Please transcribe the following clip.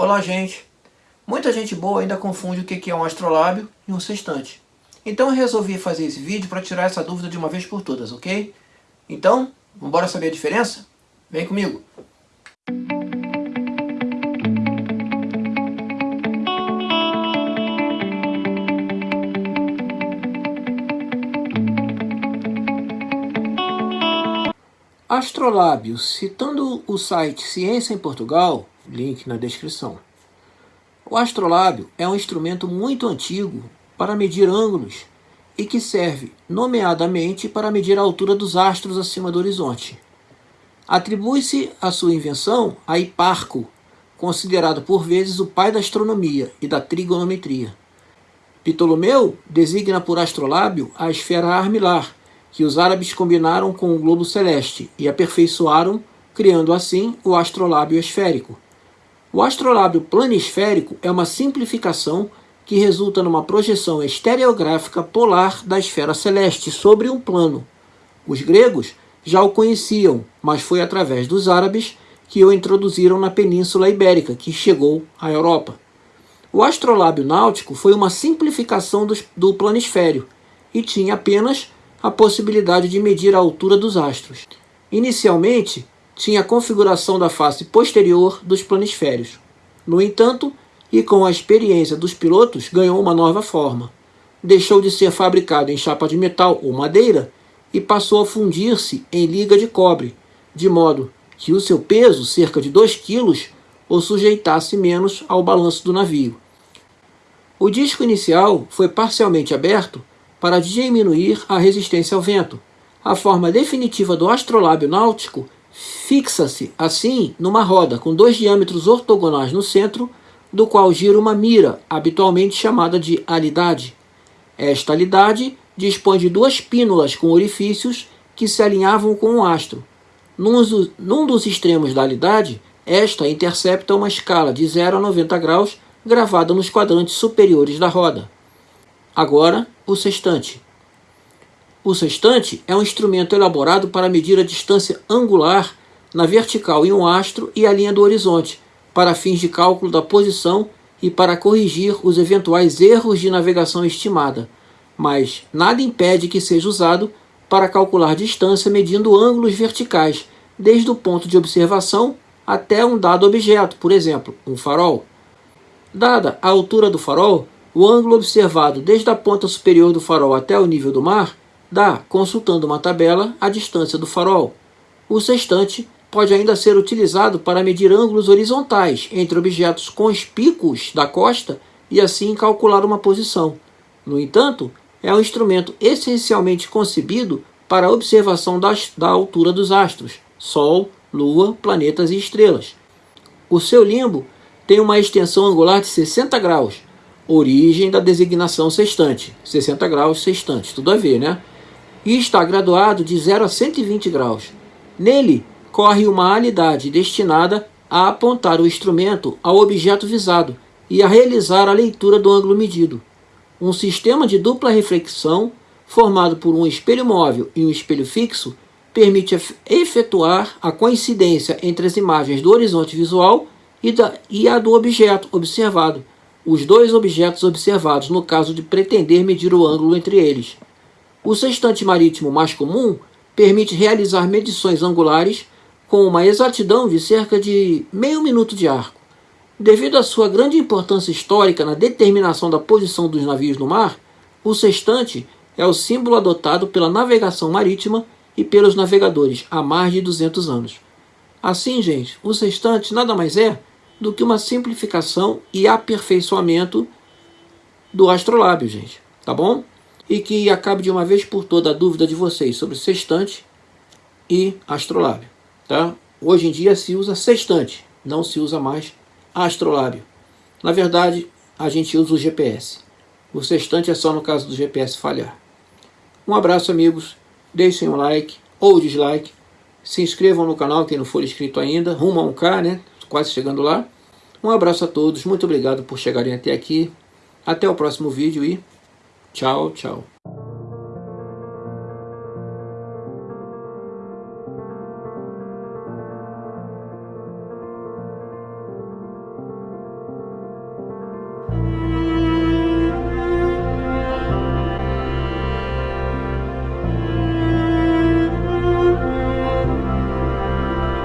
Olá, gente! Muita gente boa ainda confunde o que é um astrolábio e um sextante. Então eu resolvi fazer esse vídeo para tirar essa dúvida de uma vez por todas, ok? Então, vamos saber a diferença? Vem comigo! Astrolábio, citando o site Ciência em Portugal, link na descrição. O astrolábio é um instrumento muito antigo para medir ângulos e que serve, nomeadamente, para medir a altura dos astros acima do horizonte. Atribui-se a sua invenção a Hiparco, considerado por vezes o pai da astronomia e da trigonometria. Ptolomeu designa por astrolábio a esfera armilar, que os árabes combinaram com o globo celeste e aperfeiçoaram, criando assim o astrolábio esférico. O astrolábio planisférico é uma simplificação que resulta numa projeção estereográfica polar da esfera celeste sobre um plano. Os gregos já o conheciam, mas foi através dos árabes que o introduziram na Península Ibérica, que chegou à Europa. O astrolábio náutico foi uma simplificação do, planisfério e tinha apenas a possibilidade de medir a altura dos astros. Inicialmente, tinha a configuração da face posterior dos planisférios. No entanto, e com a experiência dos pilotos, ganhou uma nova forma. Deixou de ser fabricado em chapa de metal ou madeira e passou a fundir-se em liga de cobre, de modo que o seu peso, cerca de 2 kg, o sujeitasse menos ao balanço do navio. O disco inicial foi parcialmente aberto para diminuir a resistência ao vento. A forma definitiva do astrolábio náutico fixa-se, assim, numa roda com dois diâmetros ortogonais no centro, do qual gira uma mira, habitualmente chamada de alidade. Esta alidade dispõe de duas pínulas com orifícios que se alinhavam com o astro. Num, num dos extremos da alidade, esta intercepta uma escala de 0 a 90 graus gravada nos quadrantes superiores da roda. Agora, o sextante. O sextante é um instrumento elaborado para medir a distância angular na vertical em um astro e a linha do horizonte, para fins de cálculo da posição e para corrigir os eventuais erros de navegação estimada, mas nada impede que seja usado para calcular distância medindo ângulos verticais, desde o ponto de observação até um dado objeto, por exemplo, um farol. Dada a altura do farol, o ângulo observado desde a ponta superior do farol até o nível do mar dá, consultando uma tabela, a distância do farol. O sextante pode ainda ser utilizado para medir ângulos horizontais entre objetos conspícuos da costa e assim calcular uma posição. No entanto, é um instrumento essencialmente concebido para a observação das, da altura dos astros, Sol, Lua, planetas e estrelas. O seu limbo tem uma extensão angular de 60 graus, origem da designação sextante, 60 graus sextante, tudo a ver, né? E está graduado de 0 a 120 graus. Nele, corre uma alidade destinada a apontar o instrumento ao objeto visado e a realizar a leitura do ângulo medido. Um sistema de dupla reflexão, formado por um espelho móvel e um espelho fixo, permite efetuar a coincidência entre as imagens do horizonte visual e, da, e a do objeto observado, os dois objetos observados no caso de pretender medir o ângulo entre eles. O sextante marítimo mais comum permite realizar medições angulares com uma exatidão de cerca de meio minuto de arco. Devido à sua grande importância histórica na determinação da posição dos navios no mar, o sextante é o símbolo adotado pela navegação marítima e pelos navegadores há mais de 200 anos. Assim, gente, o sextante nada mais é do que uma simplificação e aperfeiçoamento do astrolábio, gente. Tá bom? E que acabe de uma vez por toda a dúvida de vocês sobre sextante e astrolábio. Tá? Hoje em dia se usa sextante, não se usa mais astrolábio. Na verdade, a gente usa o GPS. O sextante é só no caso do GPS falhar. Um abraço, amigos. Deixem um like ou dislike. Se inscrevam no canal, quem não for inscrito ainda. Rumo a um K, né? quase chegando lá. Um abraço a todos, muito obrigado por chegarem até aqui. Até o próximo vídeo e tchau, tchau.